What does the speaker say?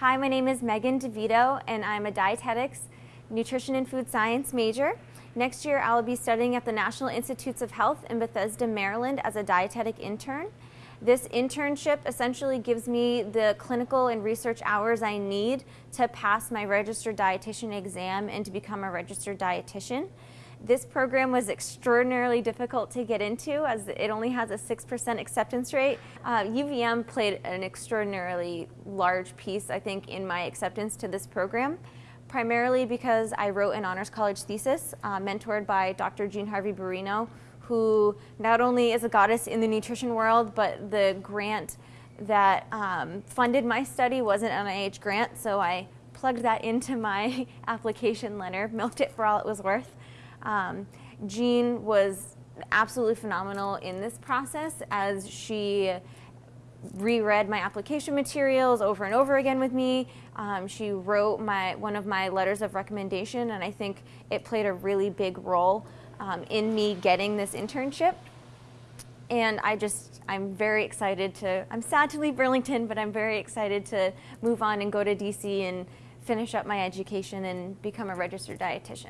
Hi, my name is Megan DeVito, and I'm a dietetics, nutrition, and food science major. Next year, I'll be studying at the National Institutes of Health in Bethesda, Maryland as a dietetic intern. This internship essentially gives me the clinical and research hours I need to pass my registered dietitian exam and to become a registered dietitian. This program was extraordinarily difficult to get into as it only has a 6% acceptance rate. Uh, UVM played an extraordinarily large piece, I think, in my acceptance to this program, primarily because I wrote an honors college thesis uh, mentored by Dr. Jean Harvey Berino, who not only is a goddess in the nutrition world, but the grant that um, funded my study was an NIH grant, so I plugged that into my application letter, milked it for all it was worth. Um, Jean was absolutely phenomenal in this process as she reread my application materials over and over again with me. Um, she wrote my one of my letters of recommendation and I think it played a really big role um, in me getting this internship. And I just, I'm very excited to, I'm sad to leave Burlington, but I'm very excited to move on and go to DC and finish up my education and become a registered dietitian.